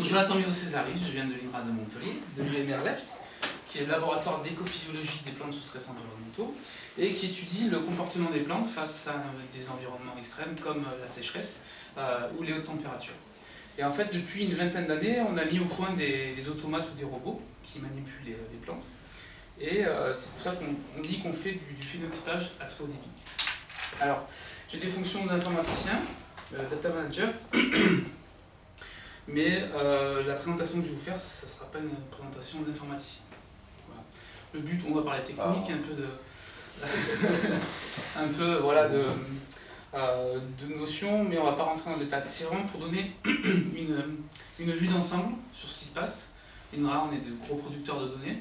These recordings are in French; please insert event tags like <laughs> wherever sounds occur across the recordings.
Jonathan Mio Césaris, je viens de l'INRA de Montpellier, de l'UMRLEPS, qui est le laboratoire d'écophysiologie des plantes sous stress environnementaux, et qui étudie le comportement des plantes face à des environnements extrêmes comme la sécheresse euh, ou les hautes températures. Et en fait, depuis une vingtaine d'années, on a mis au point des, automates ou des robots qui manipulent les, plantes. Et euh, c'est pour ça qu'on dit qu'on fait du, phénotypage à très haut débit. Alors, j'ai des fonctions d'informaticien, euh, data manager, <clears throat> mais euh, la présentation que je vais vous faire, ça ne sera pas une présentation d'informaticien. Le but, on va parler technique, un peu de... <laughs> un peu, voilà, de euh, de notions, mais on ne va pas rentrer dans le détail. C'est vraiment pour donner <clears throat> une, une vue d'ensemble sur ce qui se passe. INRA, on est de gros producteurs de données.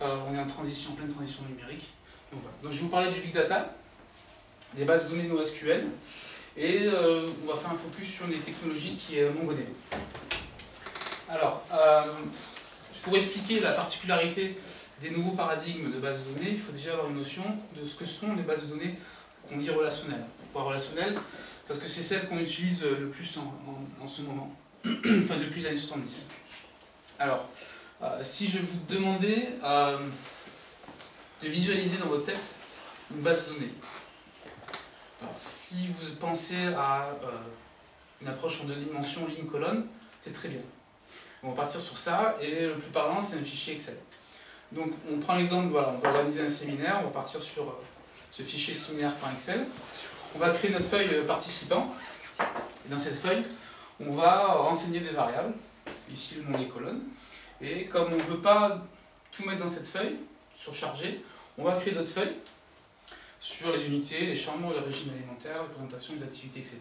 Euh, on est en transition, en pleine transition numérique. Donc, voilà. Donc je vais vous parler du big data, des bases de données NoSQL, et euh, on va faire un focus sur des technologies qui est MongoDB. Alors, pour expliquer la particularité des nouveaux paradigmes de bases de données, il faut déjà avoir une notion de ce que sont les bases de données qu'on dit relationnelles relationnelle, parce que c'est celle qu'on utilise le plus en, ce moment, <clears throat> enfin depuis les années 70. Alors, euh, si je vous demandais euh, de visualiser dans votre tête une base de données, si vous pensez à euh, une approche en deux dimensions, ligne-colonne, c'est très bien. On va partir sur ça, et le plus parlant, c'est un fichier Excel. Donc, on prend l'exemple, voilà, on va organiser un séminaire, on va partir sur ce fichier séminaire.excel on va créer notre feuille euh, participant. Dans cette feuille, on va renseigner des variables, ici le nom des colonnes. Et comme on ne veut pas tout mettre dans cette feuille, surcharger, on va créer d'autres feuilles sur les unités, les chambres, le régime alimentaire, la présentation des activités, etc.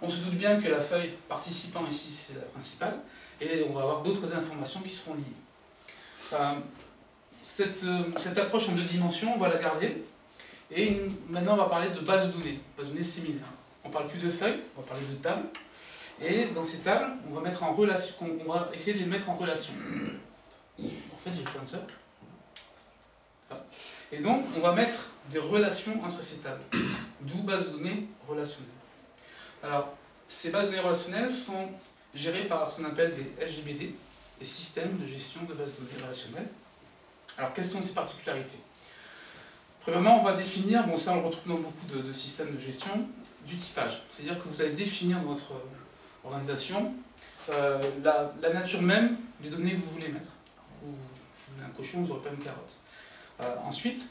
On se doute bien que la feuille participant ici, c'est la principale, et on va avoir d'autres informations qui seront liées. Euh, cette, euh, cette approche en deux dimensions, on va la garder, et maintenant, on va parler de base de données, base de données séminaires. On ne parle plus de feuilles, on va parler de tables. Et dans ces tables, on va, mettre en relation, on va essayer de les mettre en relation. En fait, j'ai plein de cercles. Et donc, on va mettre des relations entre ces tables. <clears throat> D'où base de données relationnelles. Alors, ces bases de données relationnelles sont gérées par ce qu'on appelle des SGBD, des systèmes de gestion de bases de données relationnelles. Alors, quelles sont ces particularités? Premièrement, on va définir, bon ça on le retrouve dans beaucoup de, systèmes de gestion, du typage. C'est-à-dire que vous allez définir dans votre organisation euh, la, nature même des données que vous voulez mettre. Vous, voulez un cochon, vous n'aurez pas une carotte. Euh, ensuite,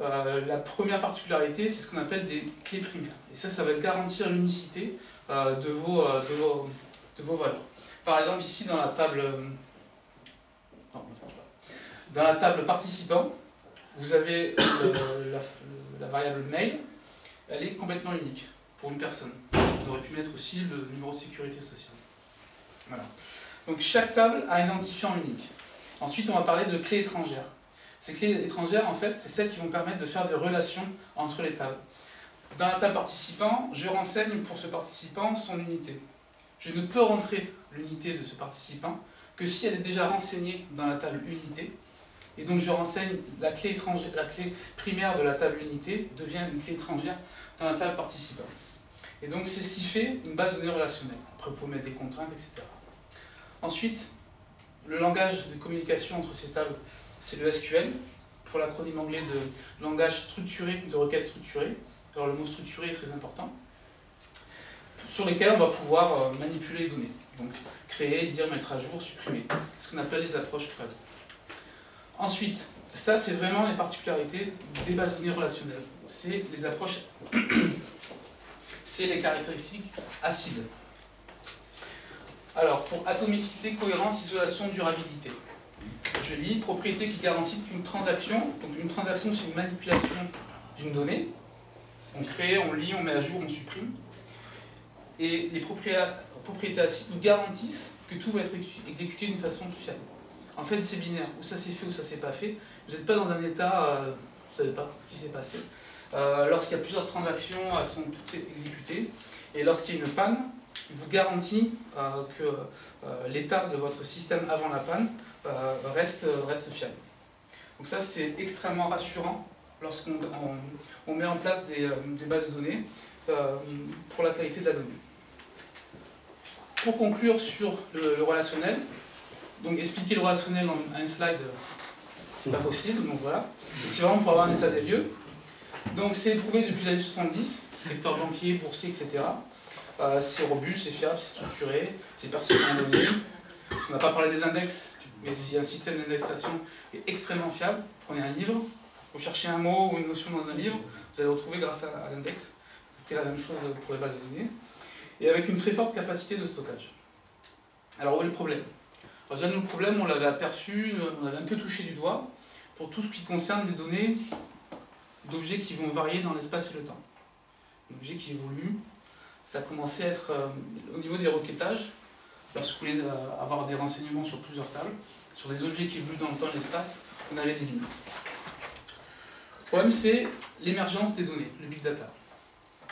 euh, la première particularité, c'est ce qu'on appelle des clés primaires. Et ça, ça va garantir l'unicité de, vos, de, vos, de vos valeurs. Par exemple, ici dans la table, dans la table participant, vous avez la, variable mail, elle est complètement unique pour une personne. On aurait pu mettre aussi le numéro de sécurité sociale. Donc chaque table a un identifiant unique. Ensuite, on va parler de clés étrangères. Ces clés étrangères, en fait, c'est celles qui vont permettre de faire des relations entre les tables. Dans la table participant, je renseigne pour ce participant son unité. Je ne peux rentrer l'unité de ce participant que si elle est déjà renseignée dans la table unité, et donc je renseigne la clé, étrangère, la clé primaire de la table unité devient une clé étrangère dans la table participant. Et donc c'est ce qui fait une base de données relationnelle. Après vous pouvez mettre des contraintes, etc. Ensuite, le langage de communication entre ces tables, c'est le SQL, pour l'acronyme anglais de langage structuré, de requête structurée. Alors le mot structuré est très important. Sur lesquels on va pouvoir euh, manipuler les données. Donc créer, lire, mettre à jour, supprimer. Ce qu'on appelle les approches CRUD. Ensuite, ça c'est vraiment les particularités des bases de données relationnelles. C'est les approches, <coughs> c'est les caractéristiques acides. Alors, pour atomicité, cohérence, isolation, durabilité. Je lis propriété qui garantit qu'une transaction, donc une transaction c'est une manipulation d'une donnée, on crée, on lit, on met à jour, on supprime, et les propriétés acides garantissent que tout va être exécuté d'une façon fiable. En fait, c'est binaire. Ou ça s'est fait ou ça s'est pas fait. Vous n'êtes pas dans un état, euh, vous ne savez pas ce qui s'est passé. Euh, lorsqu'il y a plusieurs transactions, elles sont toutes exécutées. Et lorsqu'il y a une panne, il vous garantit euh, que l'état de votre système avant la panne reste, reste fiable. Donc ça, c'est extrêmement rassurant lorsqu'on on, met en place des, des bases de données pour la qualité de la donnée. pour conclure sur le, relationnel, donc expliquer le relationnel en un slide, c'est pas possible, donc voilà. C'est vraiment pour avoir un état des lieux. Donc c'est prouvé depuis les années 70, secteur banquier, boursier, etc. Euh, c'est robuste, c'est fiable, c'est structuré, c'est persistant en données. On n'a pas parlé des index, mais c'est un système d'indexation est extrêmement fiable. Prenez un livre, vous cherchez un mot ou une notion dans un livre, vous allez le retrouver grâce à, l'index. C'est la même chose pour les bases de données. Et avec une très forte capacité de stockage. Alors où est le problème? Alors déjà, le problème, on l'avait aperçu, on l'avait un peu touché du doigt, pour tout ce qui concerne des données d'objets qui vont varier dans l'espace et le temps. Un objet qui évolue, ça a commencé à être, euh, au niveau des requêtages, lorsque vous voulez euh, avoir des renseignements sur plusieurs tables, sur des objets qui évoluent dans le temps et l'espace, on avait des limites. Le problème, c'est l'émergence des données, le big data.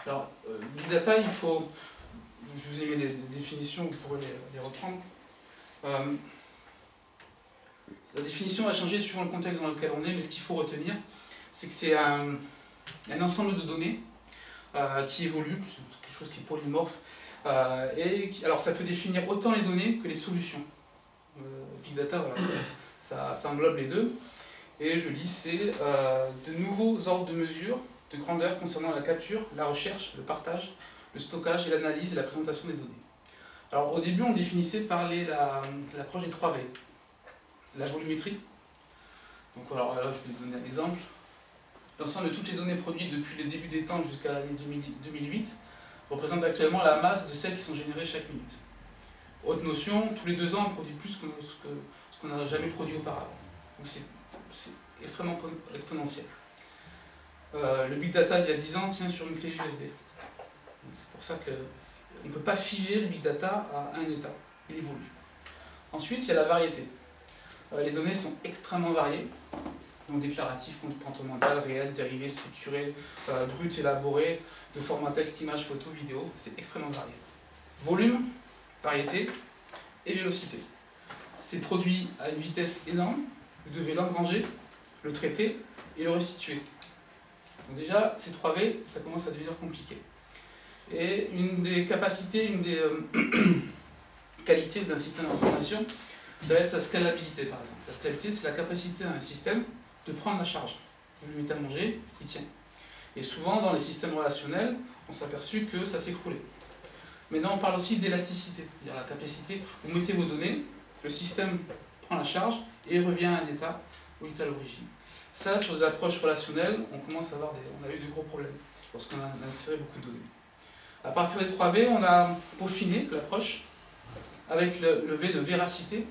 Alors, euh, big data, il faut... Je vous ai mis des, définitions, vous pourrez les, reprendre. la définition va changer suivant le contexte dans lequel on est, mais ce qu'il faut retenir, c'est que c'est un, ensemble de données qui évoluent, qui est polymorphe. Euh, et alors ça peut définir autant les données que les solutions. Euh, Big Data, voilà, ça, ça, englobe les deux. Et je lis, c'est euh, de nouveaux ordres de mesure de grandeur concernant la capture, la recherche, le partage, le stockage et l'analyse et la présentation des données. Alors au début, on définissait par l'approche des 3 V. La volumétrie. Donc alors là, je vais donner un exemple. L'ensemble de toutes les données produites depuis le début des temps jusqu'à l'année 2008 représente actuellement la masse de celles qui sont générées chaque minute. Autre notion, tous les deux ans, on produit plus que ce qu'on n'a jamais produit auparavant. Donc c'est extrêmement exponentiel. Euh, le big data d'il y a 10 ans tient sur une clé USB. C'est pour ça qu'on ne peut pas figer le big data à un état. Il évolue. Ensuite, il y a la variété. Euh, les données sont extrêmement variées donc déclaratif, comportemental, réel, dérivé, structuré, euh, brut, élaboré, de format texte, image, photo, vidéo, c'est extrêmement varié. Volume, variété et vélocité. C'est produit à une vitesse énorme, vous devez l'engranger, le traiter et le restituer. Déjà, ces 3 V, ça commence à devenir compliqué. Et une des capacités, une des euh, <clears throat> qualités d'un système d'information, ça va être sa scalabilité par exemple. La scalabilité, c'est la capacité d'un système de prendre la charge. Vous lui mettez à manger, il tient. Et souvent, dans les systèmes relationnels, on s'est aperçu que ça s'écroulait. Maintenant, on parle aussi d'élasticité, c'est-à-dire la capacité, vous mettez vos données, le système prend la charge et revient à un état où il est à l'origine. Ça, sur les approches relationnelles, on commence à avoir des, on a eu de gros problèmes lorsqu'on a inséré beaucoup de données. À partir des 3V, on a peaufiné l'approche avec le, le V de véracité.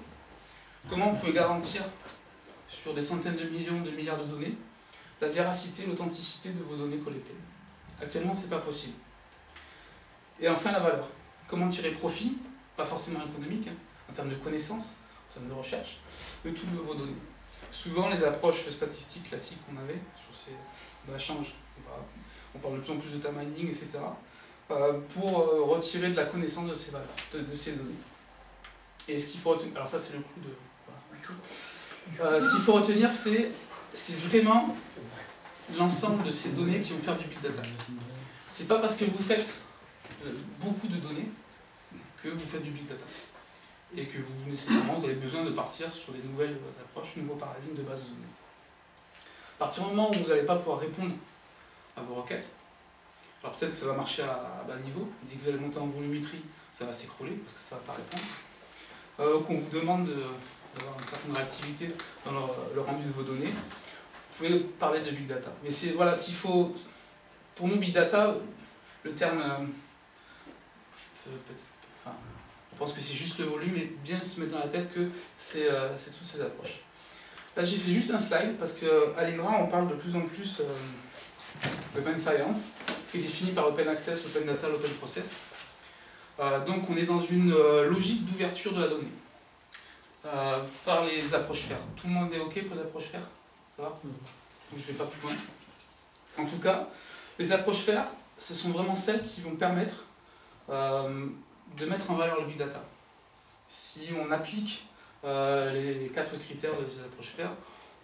Comment on pouvait garantir sur des centaines de millions de milliards de données, la véracité, l'authenticité de vos données collectées. Actuellement, ce n'est pas possible. Et enfin, la valeur. Comment tirer profit, pas forcément économique, hein, en termes de connaissances, en termes de recherche, de toutes vos données. Souvent, les approches statistiques classiques qu'on avait sur ces changent. On parle de plus en plus de time mining, etc. Euh, pour euh, retirer de la connaissance de ces valeurs, de, ces données. Et ce qu'il faut retenir, alors ça c'est le coup de... Euh, ce qu'il faut retenir, c'est vraiment l'ensemble de ces données qui vont faire du big data. C'est pas parce que vous faites euh, beaucoup de données que vous faites du big data. Et que vous, nécessairement, vous avez besoin de partir sur des nouvelles approches, nouveaux paradigmes de base de données. À partir du moment où vous n'allez pas pouvoir répondre à vos requêtes, alors peut-être que ça va marcher à, bas niveau, dès que vous allez monter en volumétrie, ça va s'écrouler parce que ça ne va pas répondre. Euh, qu'on vous demande de, d'avoir une certaine réactivité dans le, rendu de vos données, vous pouvez parler de big data. Mais c'est voilà qu'il faut. Pour nous, big data, le terme. Euh, je pense que c'est juste le volume et bien se mettre dans la tête que c'est euh, toutes ces approches. Là, j'ai fait juste un slide parce qu'à l'INRA, on parle de plus en plus euh, d'open science, qui est défini par open access, open data, open process. donc, on est dans une logique d'ouverture de la donnée. Euh, par les approches fer. Tout le monde est OK pour les approches fer? Ça va? Je ne vais pas plus loin. En tout cas, les approches fer, ce sont vraiment celles qui vont permettre euh, de mettre en valeur le big data. Si on applique euh, les quatre critères de ces approches fer,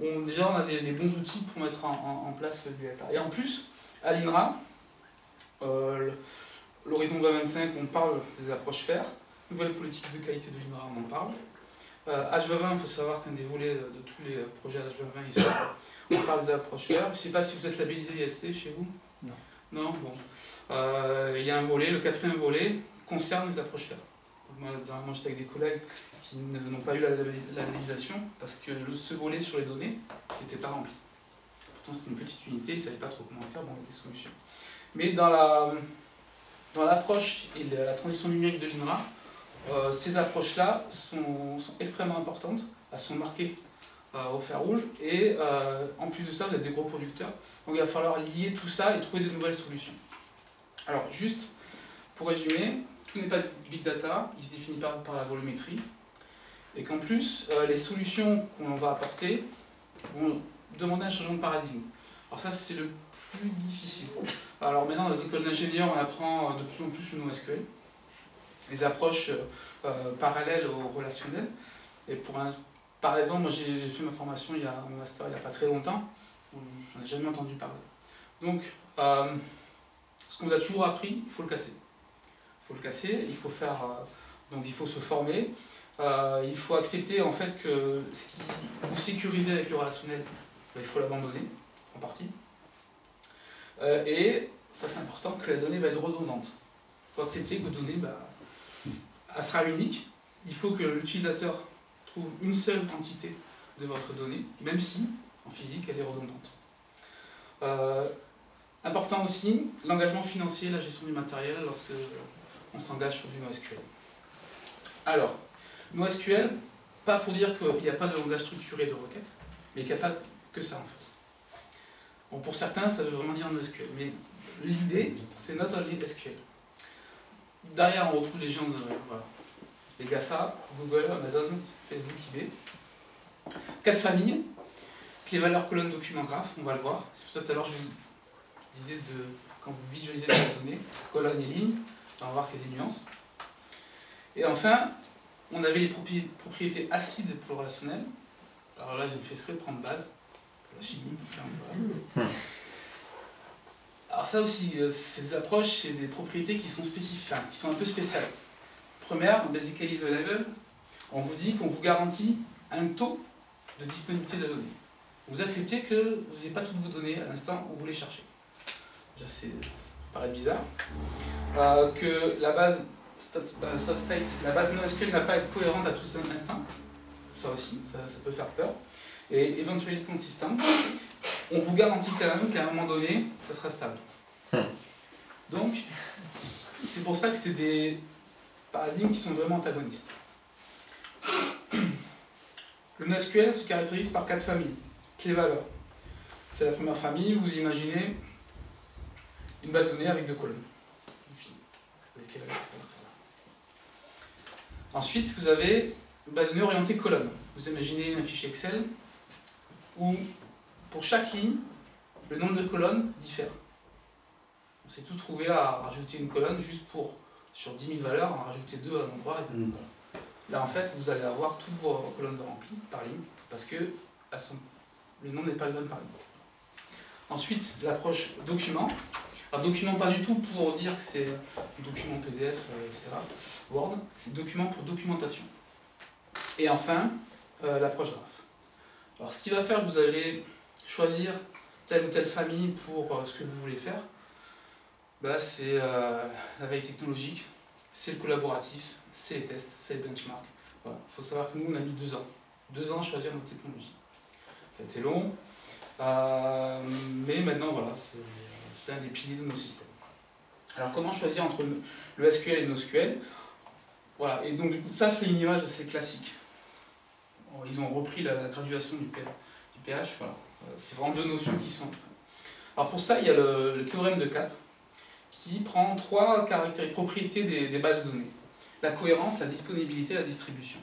on, déjà on a des, bons outils pour mettre en, place le big data. Et en plus, à l'INRA, l'horizon 2025, on parle des approches fer, nouvelle politique de qualité de l'INRA, on en parle. H2020, il faut savoir qu'un des volets de, tous les projets H2020, on parle des approches vertes. Je ne sais pas si vous êtes labellisé IST chez vous Non. Non? Bon. Euh, il y a un volet, le quatrième volet, concerne les approches vertes. Moi, j'étais avec des collègues qui n'ont pas eu la labellisation parce que ce volet sur les données n'était pas rempli. Pourtant, c'était une petite unité, ils ne savaient pas trop comment faire, bon, y a des solutions. Mais dans la dans l'approche et la transition numérique de l'INRA, euh, ces approches-là sont, extrêmement importantes, elles sont marquées euh, au fer rouge, et euh, en plus de ça, vous êtes des gros producteurs, donc il va falloir lier tout ça et trouver de nouvelles solutions. Alors, juste pour résumer, tout n'est pas big data, il se définit par, par la volumétrie, et qu'en plus, les solutions qu'on va apporter vont demander un changement de paradigme. Alors ça, c'est le plus difficile. Alors maintenant, dans les écoles d'ingénieurs, on apprend de plus en plus le NoSQL, les approches euh, parallèles au relationnel. Et pour un, par exemple, moi j'ai fait ma formation il y a, mon master il n'y a pas très longtemps, j'en ai jamais entendu parler. Donc, euh, ce qu'on vous a toujours appris, il faut le casser. Il faut le casser, il faut faire, euh, donc il faut se former, il faut accepter en fait que ce qui vous sécurisez avec le relationnel, ben, il faut l'abandonner en partie. et ça c'est important, que la donnée va être redondante. Il faut accepter que vos données, bah, elle sera unique. Il faut que l'utilisateur trouve une seule entité de votre donnée, même si, en physique, elle est redondante. Euh, important aussi, l'engagement financier, la gestion du matériel lorsque on s'engage sur du NoSQL. Alors, NoSQL, pas pour dire qu'il n'y a pas de langage structuré de requête, mais il n'y a pas que ça en fait. Bon, pour certains, ça veut vraiment dire NoSQL, mais l'idée, c'est not only SQL. Derrière, on retrouve les gens de les GAFA, Google, Amazon, Facebook, eBay. Quatre familles, les valeurs colonnes document graphe, on va le voir. C'est pour ça que tout à l'heure je vous disais de, quand vous visualisez les données, colonnes et lignes, on va voir qu'il y a des nuances. Et enfin, on avait les propriétés acides pour le relationnel. Alors là, j'ai fait exprès de prendre base, la chimie, hmm. Alors ça aussi, euh, ces approches, c'est des propriétés qui sont spécifiques, qui sont un peu spéciales. Première, basically available, on vous dit qu'on vous garantit un taux de disponibilité de la donnée. Vous acceptez que vous n'avez pas toutes vos données à l'instant où vous les cherchez. Déjà, ça paraît bizarre. Euh, que la base euh, state, la base NoSQL n'a pas à être cohérente à tout instant. Ça aussi, ça, peut faire peur. Et eventually consistent, on vous garantit quand même qu'à un moment donné, ça sera stable. Hmm. Donc, c'est pour ça que c'est des paradigmes qui sont vraiment antagonistes. Le NoSQL se caractérise par quatre familles. Clé valeurs. C'est la première famille, vous imaginez une base de données avec deux colonnes. Ensuite, vous avez une base de données orientée colonne. Vous imaginez un fichier Excel où, pour chaque ligne, le nombre de colonnes diffère. On s'est tous trouvés à rajouter une colonne juste pour, sur 10 000 valeurs, en rajouter deux à un endroit. Et deux. Mm. Là, en fait, vous allez avoir toutes vos colonnes de remplies par ligne, parce que le nombre n'est pas le même par ligne. Ensuite, l'approche document. Alors, document pas du tout pour dire que c'est document PDF, euh, etc. Word, c'est document pour documentation. Et enfin, euh, l'approche graph. Alors, ce qui va faire que vous allez choisir telle ou telle famille pour euh, ce que vous voulez faire, bah, c'est la veille technologique, c'est le collaboratif, c'est les tests, c'est les benchmarks. Il faut savoir que nous, on a mis deux ans. Deux ans à choisir notre technologie. Ça a été long, euh, mais maintenant, voilà, c'est un des piliers de nos systèmes. Alors, comment choisir entre le SQL et NoSQL? Voilà, et donc, du coup, ça, c'est une image assez classique. Ils ont repris la, graduation du, PH, voilà. Euh, c'est vraiment deux notions qui sont... Alors, pour ça, il y a le, théorème de CAP, qui prend trois propriétés des bases de données la cohérence, la disponibilité, la distribution.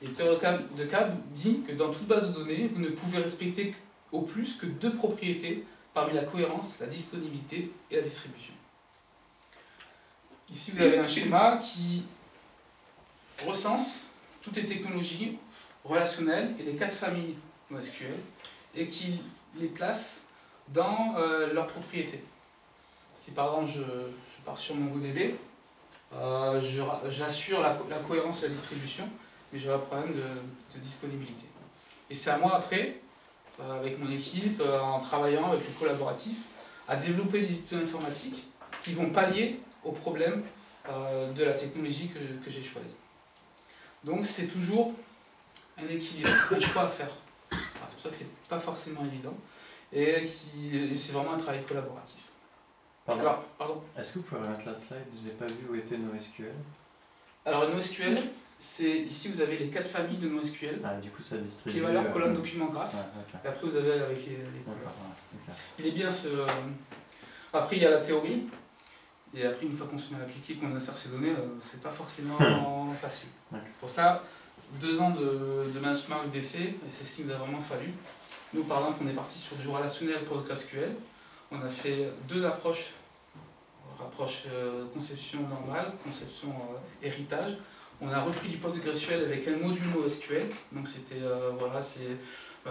Et le théorème de Cab dit que dans toute base de données, vous ne pouvez respecter au plus que deux propriétés parmi la cohérence, la disponibilité et la distribution. Ici, vous avez un schéma qui recense toutes les technologies relationnelles et les quatre familles Et qui les place dans euh, leurs propriétés. Si par exemple je, je pars sur MongoDB, Euh, J'assure la, cohérence de la distribution, mais j'aurai un problème de, disponibilité. Et c'est à moi après, euh, avec mon équipe, euh, en travaillant avec le collaboratif, à développer des outils informatiques qui vont pallier aux problèmes de la technologie que, que j'ai choisie. Donc c'est toujours un équilibre, un choix à faire. C'est pour ça que c'est pas forcément évident et, qui, c'est vraiment un travail collaboratif. Pardon. pardon. Est-ce que vous pouvez remettre la slide? Je n'ai pas vu où était NoSQL? Alors NoSQL, c'est ici vous avez les quatre familles de NoSQL. Ah, du coup ça distribue. Qui est valeur colonne document graph. Et après vous avez avec les, couleurs. Il est bien ce. Euh, après il y a la théorie. Et après une fois qu'on se met à appliquer, qu'on insère ces données, euh, c'est pas forcément <laughs> facile. Pour ça, deux ans de, de benchmark d'essai, et c'est ce qui nous a vraiment fallu. Nous, par exemple, on est parti sur du relationnel PostgreSQL. On a fait deux approches, approche euh, conception normale, conception euh, héritage. On a repris du PostgreSQL avec un module NoSQL. Donc c'était euh, voilà, c'est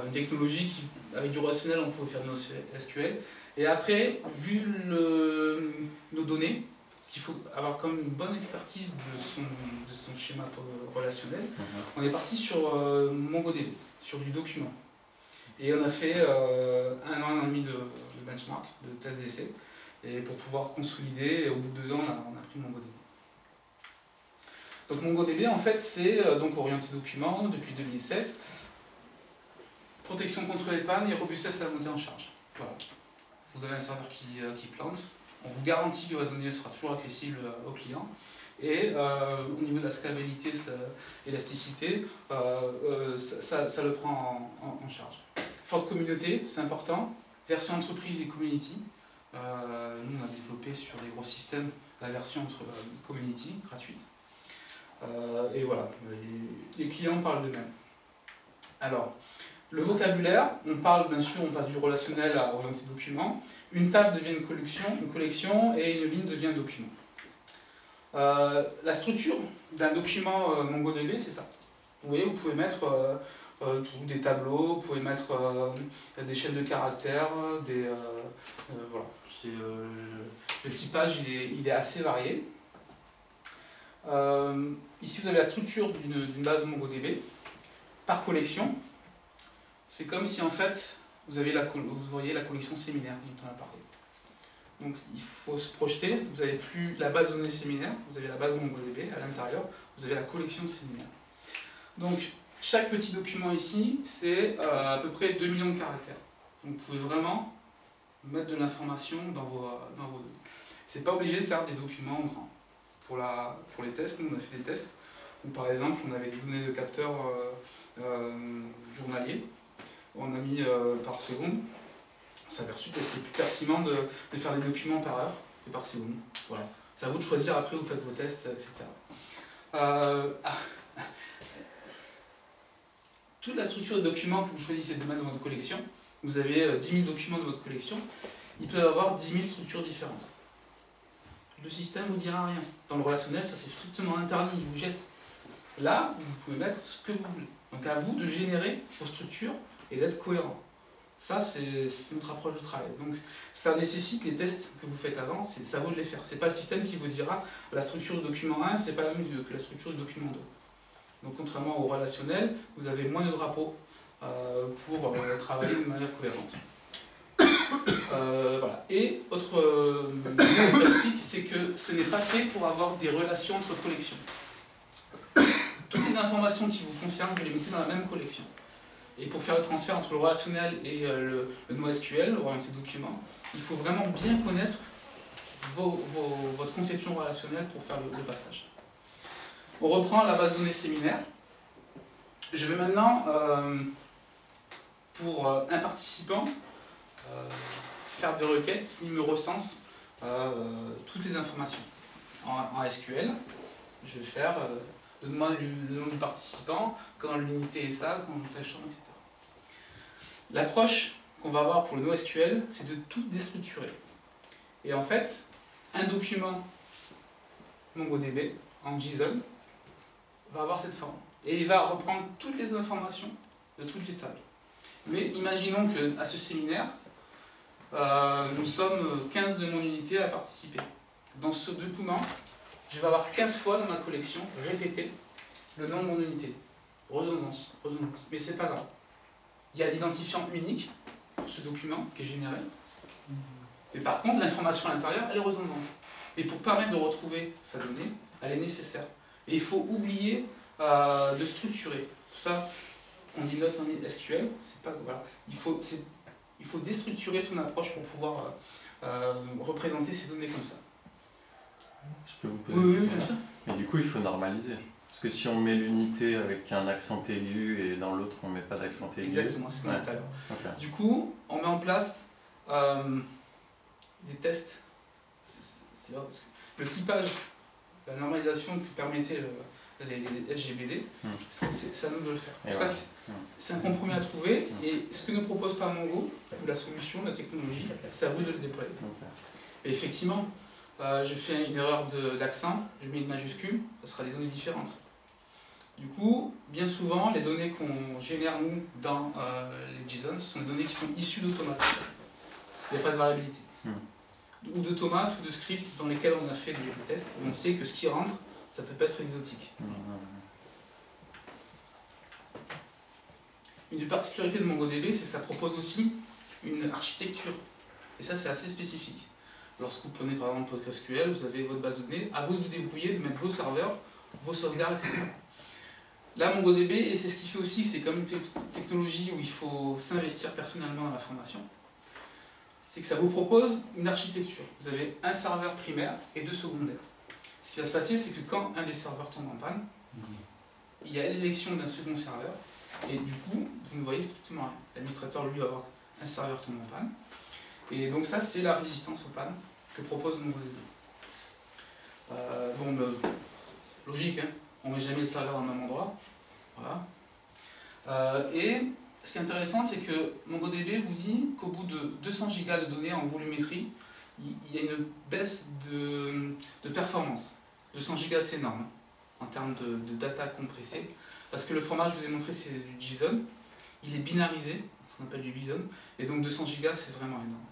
une technologie qui, avec du relationnel, on pouvait faire de NoSQL. Et après, vu le, nos données, parce qu'il faut avoir comme une bonne expertise de son, de son schéma relationnel, mhm. on est parti sur MongoDB, sur du document. Et on a fait euh, un an et demi de, benchmark, de test d'essai, et pour pouvoir consolider, et au bout de deux ans, on a, pris MongoDB. Donc MongoDB, en fait, c'est euh, donc orienté document depuis 2007, protection contre les pannes et robustesse à la montée en charge. Voilà. Vous avez un serveur qui, euh, qui plante, on vous garantit que votre donnée sera toujours accessible au client, et au niveau de la scalabilité, élasticité, ça, ça, le prend en charge. Forte communauté, c'est important. Version entreprise et community. Euh, nous, on a développé sur des gros systèmes la version entre euh, community, gratuite. Euh, et voilà, les, clients parlent d'eux-mêmes. Alors, le vocabulaire, on parle bien sûr, on passe du relationnel à orienté document. Une table devient une collection, une collection et une ligne devient un document. la structure d'un document MongoDB, c'est ça. Vous voyez, vous pouvez mettre euh, des tableaux, vous pouvez mettre euh, des chaînes de caractères, des, euh, voilà. le typage il est assez varié. ici vous avez la structure d'une base MongoDB par collection. C'est comme si en fait vous, avez la, vous la collection séminaire dont on a parlé. Donc il faut se projeter, vous n'avez plus la base de données séminaire, vous avez la base MongoDB, à l'intérieur, vous avez la collection séminaire. Donc chaque petit document ici, c'est euh, à peu près 2 millions de caractères. Donc vous pouvez vraiment mettre de l'information dans vos, dans vos données. C'est pas obligé de faire des documents grands. Pour, la, pour les tests, nous on a fait des tests où par exemple on avait des données de capteurs euh, euh, journaliers, on a mis par seconde, on s'est aperçu que c'était plus pertinent de, faire des documents par heure que par seconde. Voilà. C'est à vous de choisir après, vous faites vos tests, etc. Ah, toute la structure de documents que vous choisissez de mettre dans votre collection, vous avez 10 euh, 000 documents dans votre collection, il peut y avoir 10 000 structures différentes. Le système ne vous dira rien. Dans le relationnel, ça c'est strictement interdit, il vous jette. Là, vous pouvez mettre ce que vous voulez. Donc à vous de générer vos structures et d'être cohérent. Ça, c'est notre approche de travail. Donc ça nécessite les tests que vous faites avant, ça vaut de les faire. Ce n'est pas le système qui vous dira la structure du document 1, c'est pas la même que la structure du document 2. Donc contrairement au relationnel, vous avez moins de drapeaux euh, pour euh, travailler de manière cohérente. <coughs> Euh, voilà. Et autre caractéristique, c'est que ce n'est pas fait pour avoir des relations entre collections. Toutes les informations qui vous concernent, vous les mettez dans la même collection. Et pour faire le transfert entre le relationnel et le, le NoSQL, orienté document, il faut vraiment bien connaître votre conception relationnelle pour faire le passage. On reprend la base de données séminaire. Je vais maintenant, euh, pour euh, un participant, euh, faire des requêtes qui me recensent toutes les informations. En, SQL, je vais faire donne-moi le, nom du participant, quand l'unité est ça, quand tel champ, etc. L'approche qu'on va avoir pour le NoSQL, c'est de tout déstructurer. Et en fait, un document MongoDB en JSON va avoir cette forme. Et il va reprendre toutes les informations de toutes les tables. Mais imaginons qu'à ce séminaire, euh, nous sommes 15 de mon unité à participer. Dans ce document, je vais avoir 15 fois dans ma collection répété le nom de mon unité. Redondance, redondance. Mais c'est pas grave. Il y a l'identifiant unique pour ce document qui est généré. Et par contre, l'information à l'intérieur, elle est redondante. Et pour permettre de retrouver sa donnée, elle est nécessaire. Et il faut oublier euh, de structurer. Pour ça, on dit notes en SQL. Pas, voilà. il, faut, il faut déstructurer son approche pour pouvoir euh, euh, représenter ces données comme ça. Je peux vous poser oui, oui, Mais du coup, il faut normaliser. Parce que si on met l'unité avec un accent aigu et dans l'autre on met pas d'accent aigu. Exactement, c'est ce qu'on a tout à l'heure. Du coup, on met en place des tests. le typage, la normalisation que permettait les, SGBD, hmm. c'est à nous de le faire. C'est un compromis à trouver hmm. et ce que ne propose pas Mongo, ou la solution, la technologie, c'est à vous de le déployer. Et effectivement, euh, je fais une erreur d'accent, je mets une majuscule, ça sera des données différentes. Du coup, bien souvent, les données qu'on génère nous dans euh, les JSON, ce sont des données qui sont issues d'automates. Il n'y a pas de variabilité. Hmm. Ou d'automates ou de scripts dans lesquels on a fait des, tests, et on sait que ce qui rentre, ça peut pas être exotique. Hmm. Une des particularités de MongoDB, c'est que ça propose aussi une architecture. Et ça, c'est assez spécifique. Lorsque vous prenez par exemple PostgreSQL, vous avez votre base de données, à vous de vous débrouiller, de mettre vos serveurs, vos sauvegardes, etc. Là, MongoDB, et c'est ce qui fait aussi, c'est comme une technologie où il faut s'investir personnellement dans la formation, c'est que ça vous propose une architecture. Vous avez un serveur primaire et deux secondaires. Ce qui va se passer, c'est que quand un des serveurs tombe en panne, il y a l'élection d'un second serveur, et du coup, vous ne voyez strictement rien. L'administrateur, lui, va avoir un serveur tombe en panne. Et donc ça, c'est la résistance aux pannes que propose MongoDB. Euh, bon, ben, logique, hein on ne met jamais le serveur au même endroit. Voilà. Euh, et ce qui est intéressant, c'est que MongoDB vous dit qu'au bout de 200 Go de données en volumétrie, il y a une baisse de, performance. 200 Go, c'est énorme hein, en termes de, data compressée. Parce que le format, je vous ai montré, c'est du JSON. Il est binarisé, ce qu'on appelle du BSON. Et donc 200 Go, c'est vraiment énorme.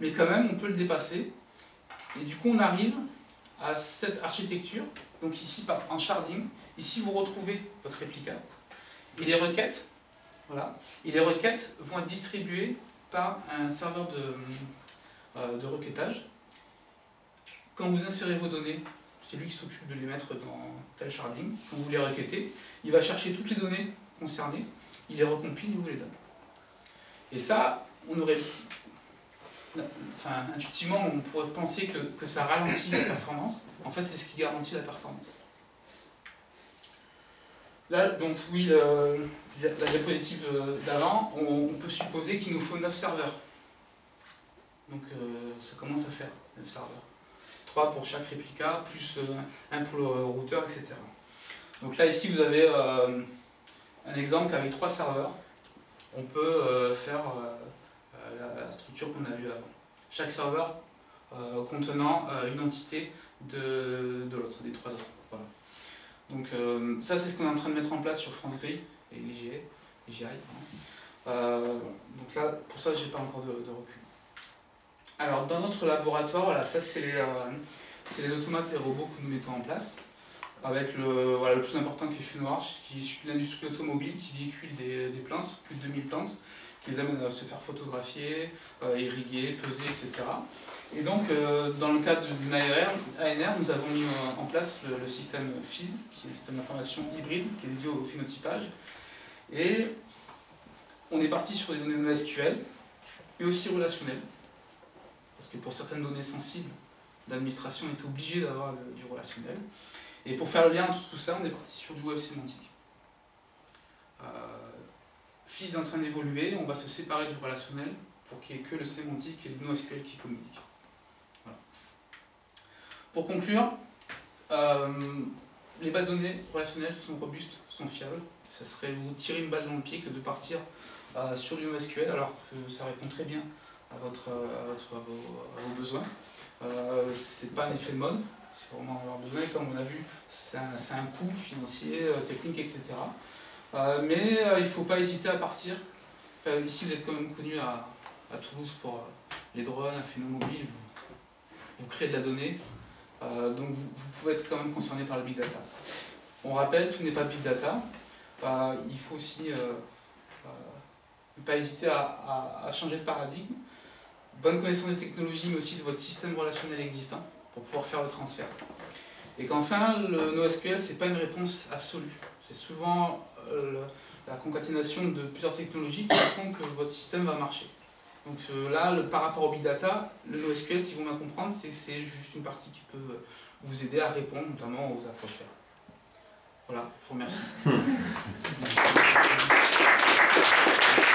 Mais quand même, on peut le dépasser. Et du coup, on arrive à cette architecture donc ici en sharding, ici vous retrouvez votre réplica. Et les requêtes, voilà, et les requêtes vont être distribuées par un serveur de, euh, de requêtage. Quand vous insérez vos données, c'est lui qui s'occupe de les mettre dans tel sharding. Quand vous les requêtez, il va chercher toutes les données concernées, il les recompile et vous les donne. Et ça, on aurait intuitivement, on pourrait penser que, ça ralentit la performance. En fait, c'est ce qui garantit la performance. Là, donc oui, la diapositive euh, d'avant, on, peut supposer qu'il nous faut 9 serveurs. Donc euh, ça commence à faire 9 serveurs. 3 pour chaque réplica, plus euh, un pour le routeur, etc. Donc là, ici, vous avez un exemple qu'avec 3 serveurs, on peut faire la, structure qu'on a vue avant. Chaque serveur euh, contenant euh, une entité de, de l'autre, des trois autres. Voilà. Donc euh, ça c'est ce qu'on est en train de mettre en place sur France Gris et l'IGI. donc là, pour ça, j'ai pas encore de, recul. Alors dans notre laboratoire, voilà, ça c'est les, les automates et robots que nous mettons en place avec le, voilà, le plus important qui est Funouarch, qui est de l'industrie automobile, qui véhicule des, des plantes, plus de 2000 plantes, qui les amène à se faire photographier, euh, irriguer, peser, etc. Et donc, euh, dans le cadre d'une ANR, nous avons mis en place le, système FIS, qui est un système d'information hybride, qui est dédié au phénotypage. Et on est parti sur des données NoSQL, mais aussi relationnelles. Parce que pour certaines données sensibles, l'administration est obligée d'avoir du relationnel. Et pour faire le lien entre tout ça, on est parti sur du web sémantique. Euh, En train d'évoluer, on va se séparer du relationnel pour qu'il n'y ait que le sémantique et le NoSQL qui communiquent. Pour conclure, euh, les bases de données relationnelles sont robustes, sont fiables. Ça serait vous tirer une balle dans le pied que de partir euh, sur du NoSQL alors que ça répond très bien à, vos, besoins. Euh, c'est pas un effet de mode, c'est vraiment avoir besoin. Comme on a vu, c'est un, un, coût financier, euh, technique, etc. Euh, mais euh, il ne faut pas hésiter à partir. ici, vous êtes quand même connu à, Toulouse pour les drones, un phénomène mobile. Vous, créez de la donnée. donc vous, pouvez être quand même concerné par le big data. On rappelle, tout n'est pas big data. il faut aussi ne pas hésiter à, à, changer de paradigme. Bonne connaissance des technologies, mais aussi de votre système relationnel existant pour pouvoir faire le transfert. Et qu'enfin, le NoSQL, ce n'est pas une réponse absolue. C'est souvent euh, la concaténation de plusieurs technologies qui <coughs> font que votre système va marcher. Donc euh, là, par rapport au big data, le NoSQL, ce qu'ils vont bien comprendre, c'est que c'est juste une partie qui peut vous aider à répondre, notamment aux approches. Voilà, je vous remercie. <laughs>